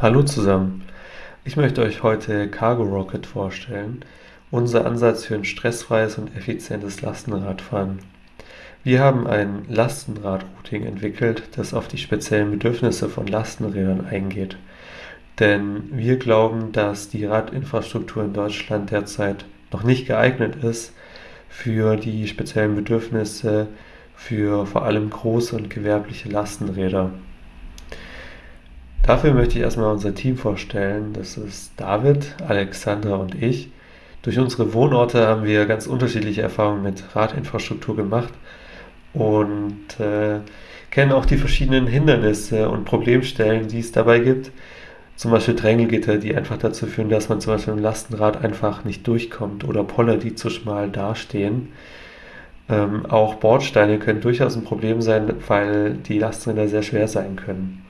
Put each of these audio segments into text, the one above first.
Hallo zusammen. Ich möchte euch heute Cargo Rocket vorstellen, unser Ansatz für ein stressfreies und effizientes Lastenradfahren. Wir haben ein Lastenrad-Routing entwickelt, das auf die speziellen Bedürfnisse von Lastenrädern eingeht. Denn wir glauben, dass die Radinfrastruktur in Deutschland derzeit noch nicht geeignet ist für die speziellen Bedürfnisse für vor allem große und gewerbliche Lastenräder. Dafür möchte ich erstmal unser Team vorstellen. Das ist David, Alexandra und ich. Durch unsere Wohnorte haben wir ganz unterschiedliche Erfahrungen mit Radinfrastruktur gemacht und äh, kennen auch die verschiedenen Hindernisse und Problemstellen, die es dabei gibt. Zum Beispiel Drängelgitter, die einfach dazu führen, dass man zum Beispiel im Lastenrad einfach nicht durchkommt oder Poller, die zu schmal dastehen. Ähm, auch Bordsteine können durchaus ein Problem sein, weil die Lastenräder sehr schwer sein können.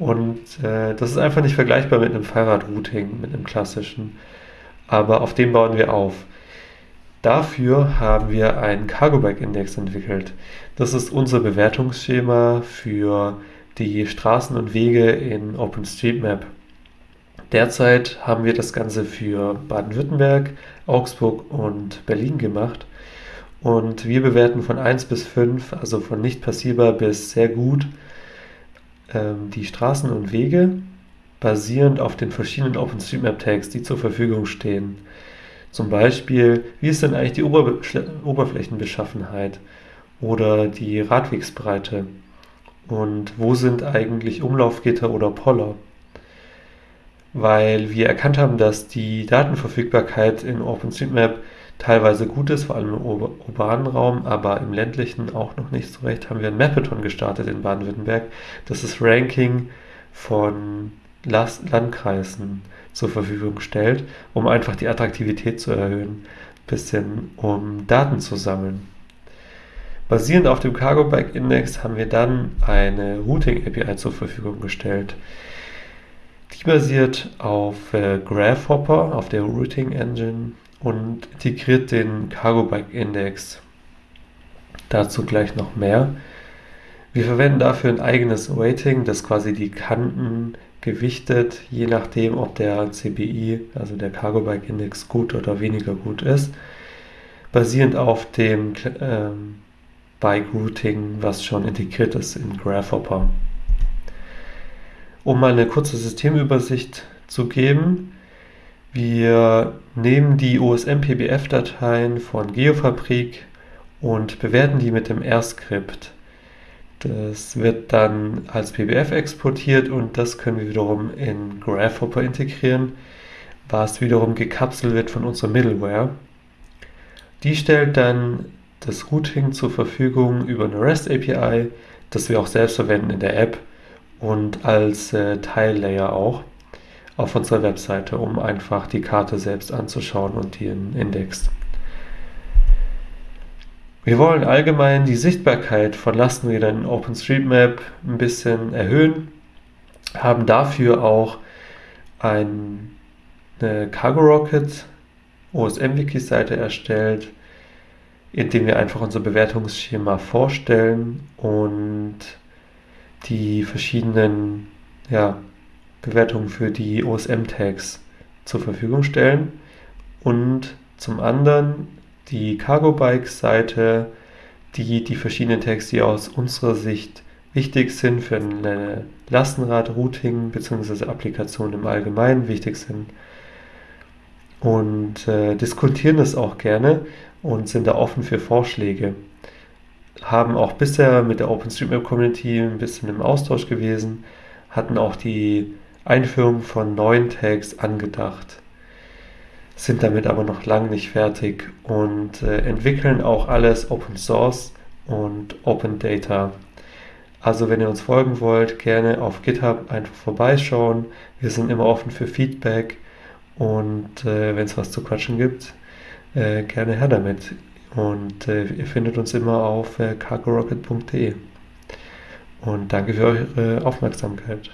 Und äh, das ist einfach nicht vergleichbar mit einem Fahrradrouting, mit einem klassischen. Aber auf dem bauen wir auf. Dafür haben wir einen Cargo Bike Index entwickelt. Das ist unser Bewertungsschema für die Straßen und Wege in OpenStreetMap. Derzeit haben wir das Ganze für Baden-Württemberg, Augsburg und Berlin gemacht. Und wir bewerten von 1 bis 5, also von nicht passierbar bis sehr gut, die Straßen und Wege basierend auf den verschiedenen OpenStreetMap-Tags, die zur Verfügung stehen. Zum Beispiel, wie ist denn eigentlich die Ober Oberflächenbeschaffenheit oder die Radwegsbreite? Und wo sind eigentlich Umlaufgitter oder Poller? Weil wir erkannt haben, dass die Datenverfügbarkeit in OpenStreetMap teilweise gut ist, vor allem im urbanen Raum, aber im ländlichen auch noch nicht so recht, haben wir ein Mapathon gestartet in Baden-Württemberg. Das ist Ranking von Landkreisen zur Verfügung stellt, um einfach die Attraktivität zu erhöhen, bisschen um Daten zu sammeln. Basierend auf dem Cargo Bike Index haben wir dann eine Routing API zur Verfügung gestellt. Die basiert auf äh, Graphhopper, auf der Routing Engine und integriert den Cargo Bike Index. Dazu gleich noch mehr. Wir verwenden dafür ein eigenes Weighting, das quasi die Kanten gewichtet, je nachdem, ob der CBI, also der Cargo Bike Index, gut oder weniger gut ist, basierend auf dem ähm, Bike Routing, was schon integriert ist in Graphhopper. Um mal eine kurze Systemübersicht zu geben, wir nehmen die OSM-PBF-Dateien von Geofabrik und bewerten die mit dem R-Skript. Das wird dann als PBF exportiert und das können wir wiederum in Graphhopper integrieren, was wiederum gekapselt wird von unserer Middleware. Die stellt dann das Routing zur Verfügung über eine REST API, das wir auch selbst verwenden in der App und als äh, Tile-Layer auch auf unserer Webseite, um einfach die Karte selbst anzuschauen und den Index. Wir wollen allgemein die Sichtbarkeit von Lastenrädern in OpenStreetMap ein bisschen erhöhen, haben dafür auch ein, eine Cargo Rocket OSM-Wiki-Seite erstellt, indem wir einfach unser Bewertungsschema vorstellen und die verschiedenen ja, Bewertungen für die OSM-Tags zur Verfügung stellen und zum anderen die Cargo Bike Seite, die die verschiedenen Tags, die aus unserer Sicht wichtig sind für eine Lastenrad-Routing bzw. Applikation im Allgemeinen wichtig sind und äh, diskutieren das auch gerne und sind da offen für Vorschläge. Haben auch bisher mit der OpenStreetMap Community ein bisschen im Austausch gewesen, hatten auch die Einführung von neuen Tags angedacht, sind damit aber noch lange nicht fertig und äh, entwickeln auch alles Open Source und Open Data. Also wenn ihr uns folgen wollt, gerne auf GitHub einfach vorbeischauen. Wir sind immer offen für Feedback und äh, wenn es was zu quatschen gibt, äh, gerne her damit. Und äh, ihr findet uns immer auf äh, cargorocket.de. Und danke für eure Aufmerksamkeit.